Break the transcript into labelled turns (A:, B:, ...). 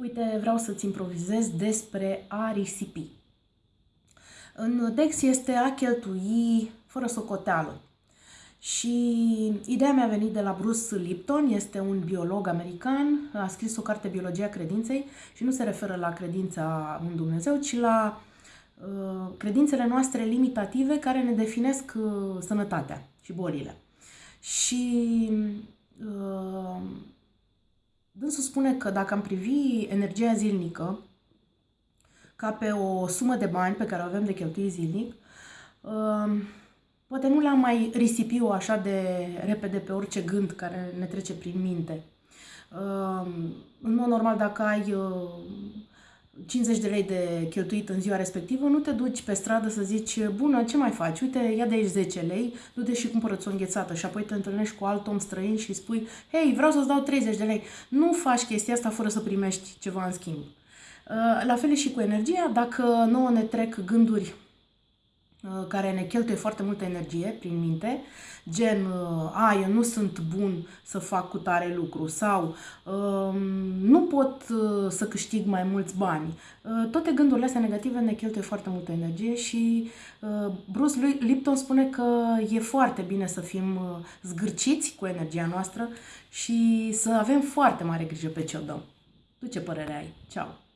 A: Uite, vreau să-ți improvizez despre a risipi. În text este a cheltui fără socoteală. Și ideea mi-a venit de la Bruce Lipton, este un biolog american, a scris o carte Biologia credinței și nu se referă la credința în Dumnezeu, ci la uh, credințele noastre limitative care ne definesc uh, sănătatea și bolile. Și uh, Dânsul spune că dacă am privi energia zilnică ca pe o sumă de bani pe care o avem de cheltui zilnic, um, poate nu le-am mai risipi o așa de repede pe orice gând care ne trece prin minte. Um, în mod normal, dacă ai 50 uh, de lei de cheltuit în ziua respectivă, nu te duci pe stradă să zici, bună, ce mai faci? Uite, ia de aici 10 lei, du-te și cumpără-ți o înghețată și apoi te întâlnești cu alt om străin și spui, hei, vreau să-ți dau 30 de lei. Nu faci chestia asta fără să primești ceva în schimb. Uh, la fel și cu energia, dacă nouă ne trec gânduri uh, care ne cheltuie foarte multă energie prin minte, gen, uh, a, eu nu sunt bun să fac cu tare lucru sau um, nu pot să câștig mai mulți bani. Toate gândurile astea negative ne cheltuie foarte multă energie și Bruce Lipton spune că e foarte bine să fim zgârciți cu energia noastră și să avem foarte mare grijă pe ce o dăm. Tu ce părere ai? Ceau!